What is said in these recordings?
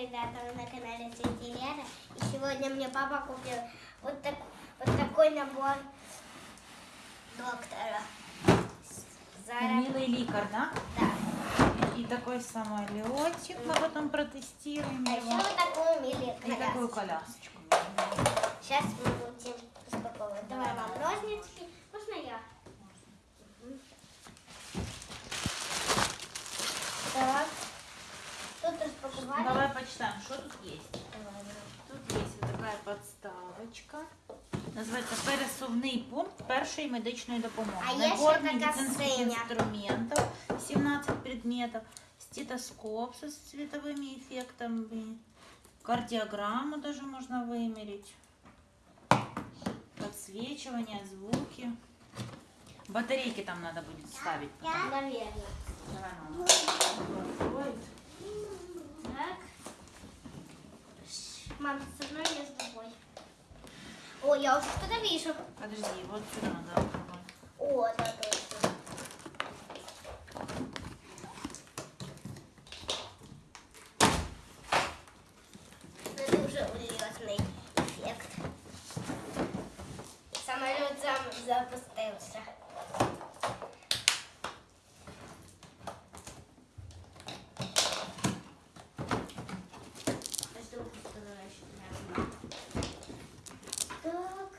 ребята, вы на канале Тетя Лера. И сегодня мне папа купил вот, так, вот такой набор доктора. Зараз, Милый ликар, да? да. И такой самолетик мы потом протестируем А еще его. вот такую мили И такую колясочку. колясочку. Сейчас мы будем распаковывать. Давай, мам, ножницы. Можно я? Мгм. Так. Тут распаковали. Давай почитаем, что тут есть. Давай, давай. Тут є ось така подставочка. Називається пересувний пункт першої медичної допомоги. А є Набор ще така медицинських синя. інструментів, 17 предметів, стетоскоп со световыми эффектами, кардиограмму даже можно вымерить, подсвечивание, звуки. Батарейки там надо будет ставить. Наверное. Давай, мама. Откроет. Так. Мам, с одной я с другой. О, я уже что-то вижу. Подожди, вот сюда надо открывать. О, да, точно. Это уже улетный эффект. Самолет сам запустился. Жду, что дальше. Так.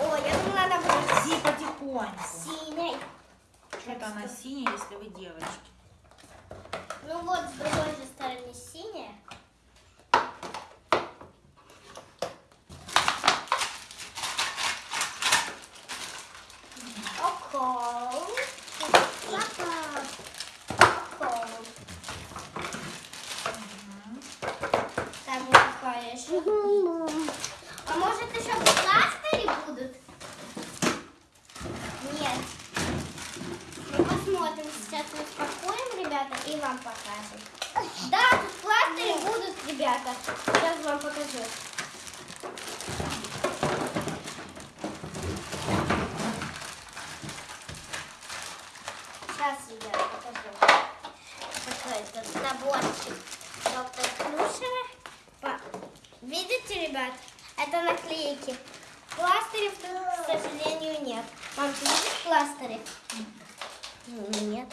О, я думала, она будет Подожди потихоньку. синей. Что-то она синяя, если вы девочки. Ну вот, с другой же стороны синяя. Окол. Окол. Там вот такая еще. А может еще пластыри будут? Нет. Мы посмотрим, сейчас мы спакуем, ребята, и вам покажем. Да, тут пластыри будут, ребята. Сейчас вам покажу. Сейчас, ребята, покажу. Такой тут наборчик доктор Плюшева. По- Видите, ребят? Это наклейки. Пластырей, к сожалению, нет. Мам, ты видишь пластыри? Нет.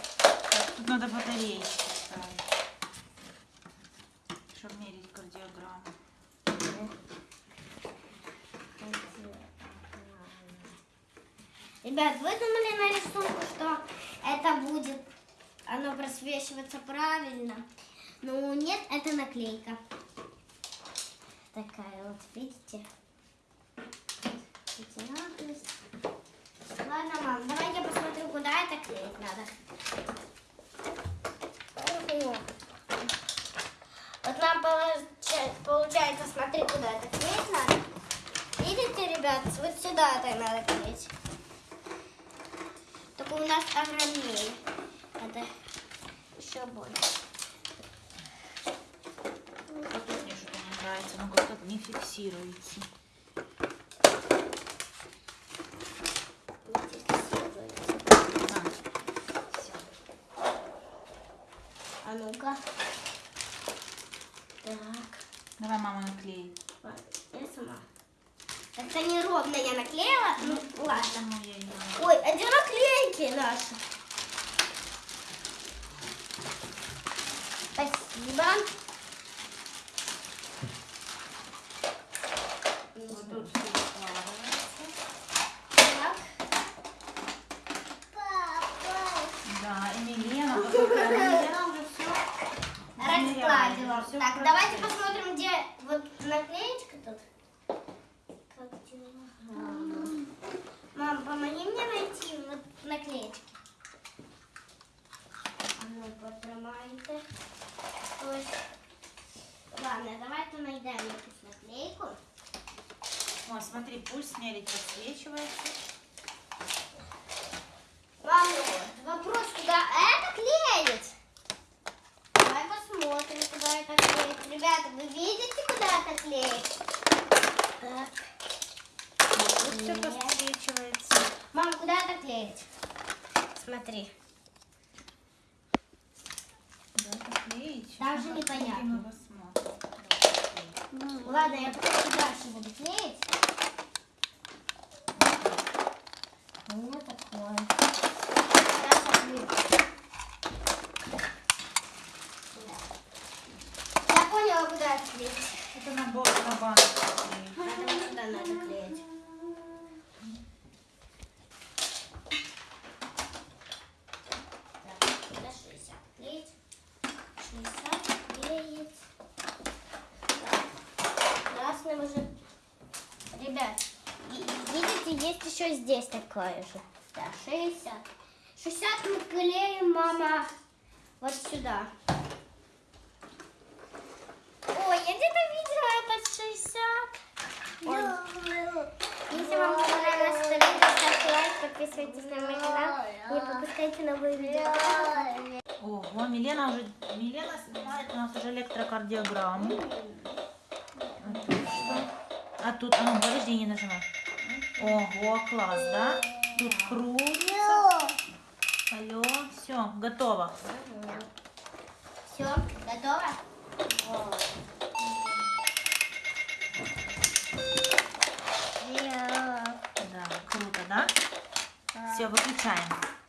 Тут надо батарейки ставить, чтобы мерить кардиограмму. Ребят, вы думали на рисунку, что это будет, оно просвечиваться правильно? Ну, нет, это наклейка. Такая вот, видите? Ладно, мам, давай я посмотрю, куда это клеить надо. Ого. Вот нам получается, получается, смотри, куда это клеить надо. Видите, ребят, вот сюда это надо клеить. Только у нас огромнее. Это еще больше. Вот тут мне что-то не нравится, оно как-то не фиксируется. Всё. А ну-ка. Так. давай мама наклеит. Я сама. Как-то неровно я наклеила. Ну, ладно. Я ее... Ой, а где наклейки наши? Спасибо. Вот. Так. Да, и Милена, вот такая Милена уже все Раскладывала. Так, давайте посмотрим, где вот наклеечка тут. Как дела? Мам, помоги мне найти вот наклеечки. А ну, потримайте. Ось. Ладно, давайте найдем якусь наклейку. О, смотри, пульс мерить подсвечивается. Мам, вопрос, куда это клеить? Давай посмотрим, куда это клеить. Ребята, вы видите, куда это клеить? Так. Тут все подсвечивается. Мам, куда это клеить? Смотри. Даже непонятно. Ладно, я потом дальше буду клеить. Вот такое. Сейчас. Я поняла, куда это клеить. Это набор на банку. Вот сюда надо клеить. Так, сюда 60 клеить. 60 клеить. Так, Красным уже. Ребят, и- видите, есть еще здесь такое же. Да, 60. 60 мы клеим, мама, вот сюда. Ой, я где-то видела этот 60. Ой. Если вам понравилось это видео, ставьте лайк, подписывайтесь на мой канал. Не пропускайте новые видео. Ого, Милена уже Милена снимает у нас уже электрокардиограмму. А тут что? А тут, а ну, подожди, не нажимай. Ого, класс, да? Тут крутится. Алло, все, готово. Все, готово? Да, круто, да? Все, выключаем.